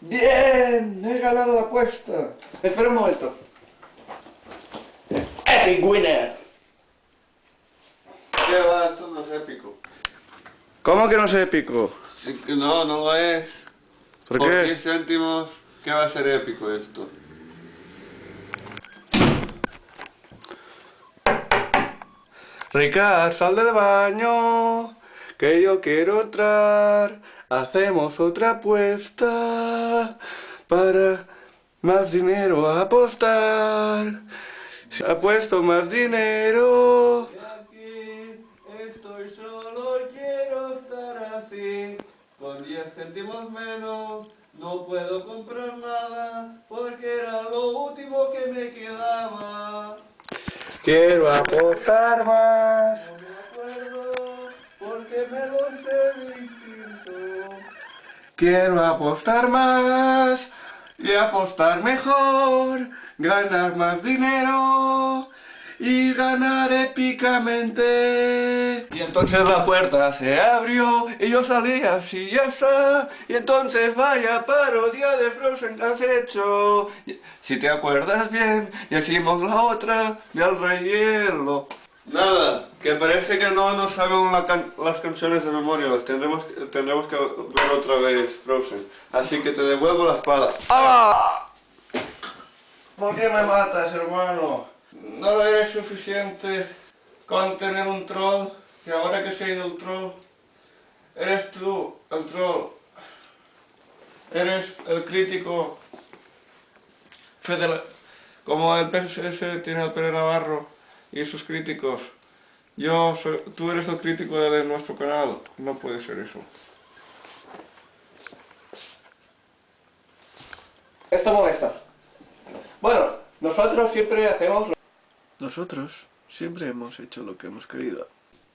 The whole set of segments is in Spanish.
¡Bien! ¡He ganado la apuesta! Espera un momento. ¡Epic winner! ¿Qué va? Esto no es épico. ¿Cómo que no es épico? Sí no, no lo es. ¿Por Por qué? 10 céntimos, ¿qué va a ser épico esto? Ricard, sal del baño, que yo quiero entrar. Hacemos otra apuesta para más dinero a apostar. Si apuesto más dinero. Y aquí estoy solo quiero estar así. Con 10 céntimos menos no puedo comprar nada porque era lo último que me quedaba. Quiero apostar más. Quiero apostar más y apostar mejor, ganar más dinero y ganar épicamente. Y entonces la puerta se abrió y yo salí así ya está. Y entonces vaya parodia de Frozen que has hecho. Si te acuerdas bien, y hicimos la otra del rey hielo. Nada, que parece que no nos sabemos la can- las canciones de memoria, las tendremos, tendremos que ver otra vez Frozen. Así que te devuelvo la espada. ¡Ah! ¿Por qué me matas, hermano? No eres suficiente con tener un troll, y ahora que se ha ido el troll, eres tú el troll. Eres el crítico federal. Como el PSS tiene al Pere Navarro y sus críticos. Yo soy- tú eres el crítico de nuestro canal. No puede ser eso. Esto molesta. Bueno, nosotros siempre hacemos lo... Nosotros siempre hemos hecho lo que hemos querido.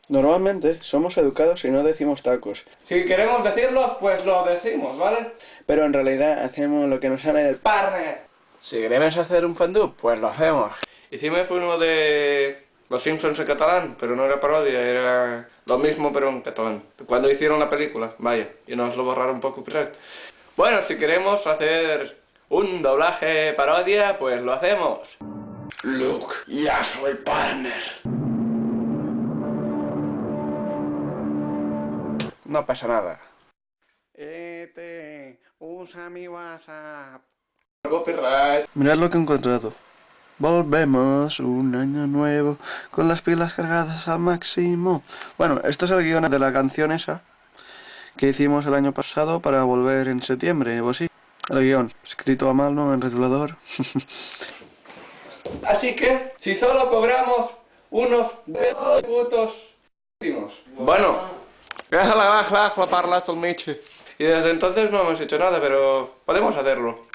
Normalmente somos educados y no decimos tacos, Si queremos decirlo, pues lo decimos, ¿vale? pero en realidad hacemos lo que nos sale del... ¡Partner! Si queremos hacer un fandub, pues lo hacemos. Hicimos uno de Los Simpsons en catalán, pero no era parodia, era lo mismo pero en catalán. Cuando hicieron la película, vaya, y nos lo borraron un poco copyright. Bueno, si queremos hacer un doblaje parodia, pues lo hacemos. Luke, ya soy partner. No pasa nada. Este, usa mi WhatsApp. Copyright. Mirad lo que he encontrado. Volvemos un año nuevo con las pilas cargadas al máximo. Bueno, esto es el guion de la canción esa que hicimos el año pasado para volver en septiembre o así. El guion, escrito a mano en rotulador. Así que, si solo cobramos unos pesos putos. Bueno, la parlas al Michi. Y desde entonces no hemos hecho nada, pero podemos hacerlo.